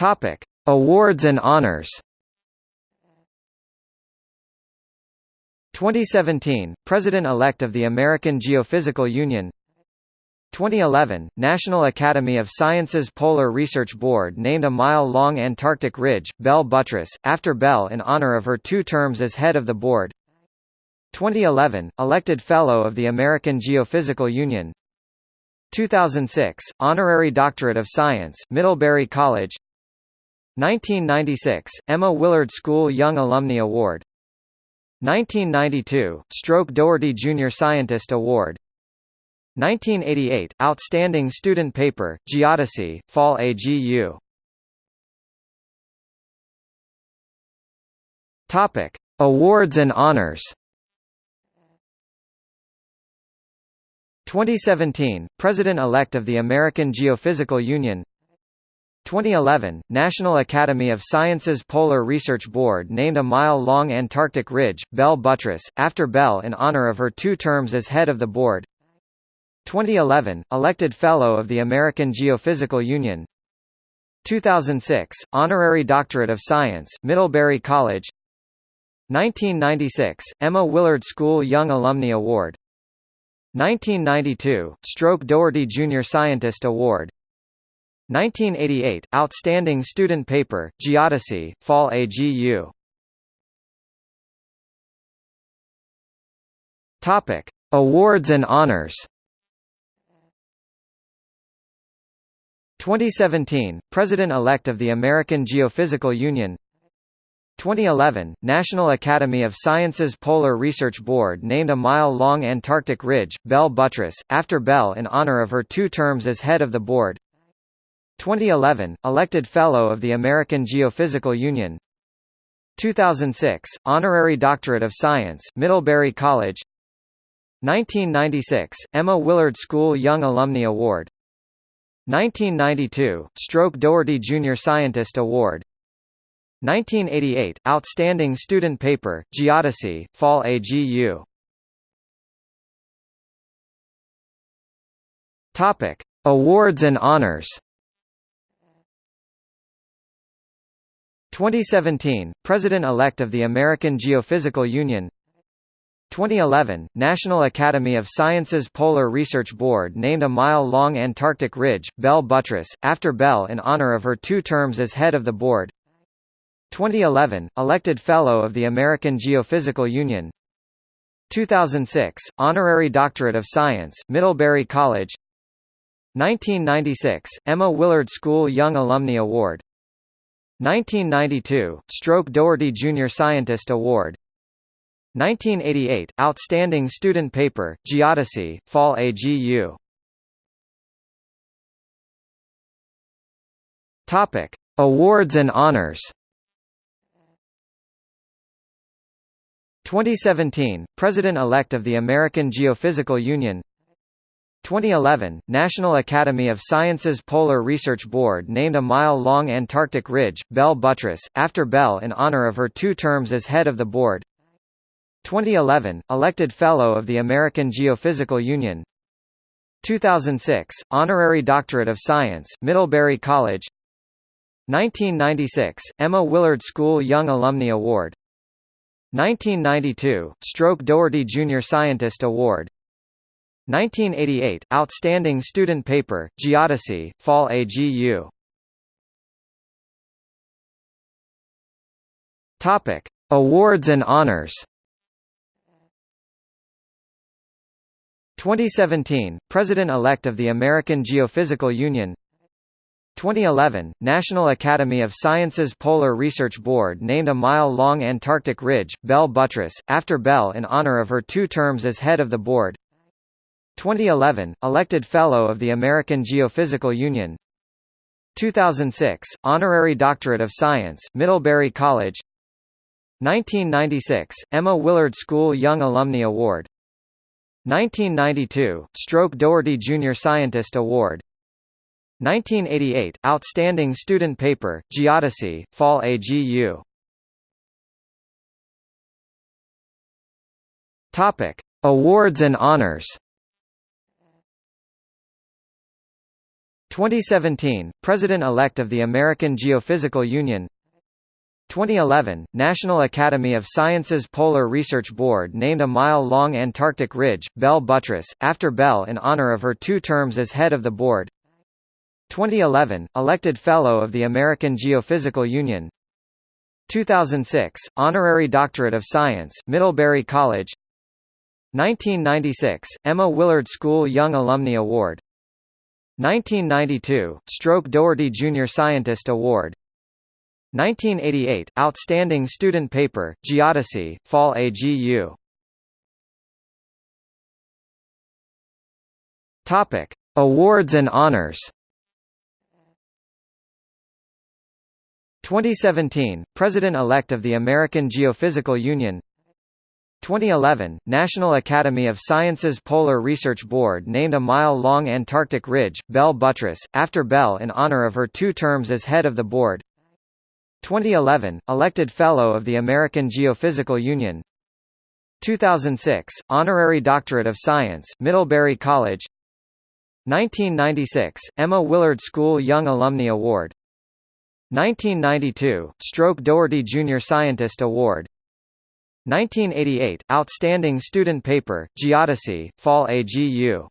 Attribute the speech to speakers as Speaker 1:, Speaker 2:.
Speaker 1: Topic: Awards and honors. 2017 President-elect of the American Geophysical Union. 2011, National Academy of Sciences Polar Research Board named a mile-long Antarctic ridge, Bell Buttress, after Bell in honor of her two terms as head of the board. 2011, elected Fellow of the American Geophysical Union. 2006, Honorary Doctorate of Science, Middlebury College 1996, Emma Willard School Young Alumni Award 1992, Stroke Doherty Junior Scientist Award 1988, Outstanding Student Paper, Geodesy, Fall AGU. Topic: Awards and honors. 2017, President-elect of the American Geophysical Union 2011, National Academy of Sciences Polar Research Board named a mile-long Antarctic ridge, Bell Buttress, after Bell in honor of her two terms as head of the board. 2011, elected Fellow of the American Geophysical Union. 2006, Honorary Doctorate of Science, Middlebury College. 1996, Emma Willard School Young Alumni Award. 1992, Stroke Doherty Junior Scientist Award 1988, Outstanding Student Paper, Geodesy, Fall AGU Topic. Awards and honors. 2017, President-elect of the American Geophysical Union. 2011, National Academy of Sciences Polar Research Board named a mile-long Antarctic ridge, Bell Buttress, after Bell in honor of her two terms as head of the board 2011, elected Fellow of the American Geophysical Union. 2006, Honorary Doctorate of Science, Middlebury College. 1996, Emma Willard School Young Alumni Award. 1992, Stroke Doherty Junior Scientist Award. 1988, Outstanding Student Paper, Geodesy, Fall AGU. Awards and honors 2017, President-elect of the American Geophysical Union. 2011, National Academy of Sciences Polar Research Board named a mile-long Antarctic ridge, Bell Buttress, after Bell in honor of her two terms as head of the board. 2011, elected Fellow of the American Geophysical Union. 2006, Honorary Doctorate of Science, Middlebury College. 1996, Emma Willard School Young Alumni Award 1992, Stroke Doherty Junior Scientist Award. 1988, Outstanding Student Paper, Geodesy, Fall AGU Topic. Awards and honors. 2017, President-elect of the American Geophysical Union 2011, National Academy of Sciences Polar Research Board named a mile-long Antarctic ridge, Bell Buttress, after Bell in honor of her two terms as head of the board. 2011, elected Fellow of the American Geophysical Union. 2006, Honorary Doctorate of Science, Middlebury College. 1996, Emma Willard School Young Alumni Award. 1992, Stroke Doherty Junior Scientist Award 1988, Outstanding Student Paper, Geodesy, Fall AGU Topic. Awards and honors 2017, President-elect of the American Geophysical Union 2011, National Academy of Sciences Polar Research Board named a mile-long Antarctic ridge, Bell Buttress, after Bell in honor of her two terms as head of the board 2011, elected Fellow of the American Geophysical Union. 2006, Honorary Doctorate of Science, Middlebury College. 1996, Emma Willard School Young Alumni Award. 1992, Stroke Doherty Junior Scientist Award. 1988, Outstanding Student Paper, Geodesy, Fall AGU Topic. Awards and honors 2017, President-elect of the American Geophysical Union. 2011, National Academy of Sciences Polar Research Board named a mile-long Antarctic ridge, Bell Buttress, after Bell in honor of her two terms as head of the board. 2011, elected Fellow of the American Geophysical Union. 2006, Honorary Doctorate of Science, Middlebury College. 1996, Emma Willard School Young Alumni Award 1992, Stroke Doherty Junior Scientist Award 1988, Outstanding Student Paper, Geodesy, Fall AGU Topic: Awards and honors. 2017, President-elect of the American Geophysical Union 2011, National Academy of Sciences Polar Research Board named a mile-long Antarctic ridge, Bell Buttress, after Bell in honor of her two terms as head of the board. 2011, elected Fellow of the American Geophysical Union. 2006, Honorary Doctorate of Science, Middlebury College. 1996, Emma Willard School Young Alumni Award. 1992, Stroke Doherty Junior Scientist Award 1988, Outstanding Student Paper, Geodesy, Fall AGU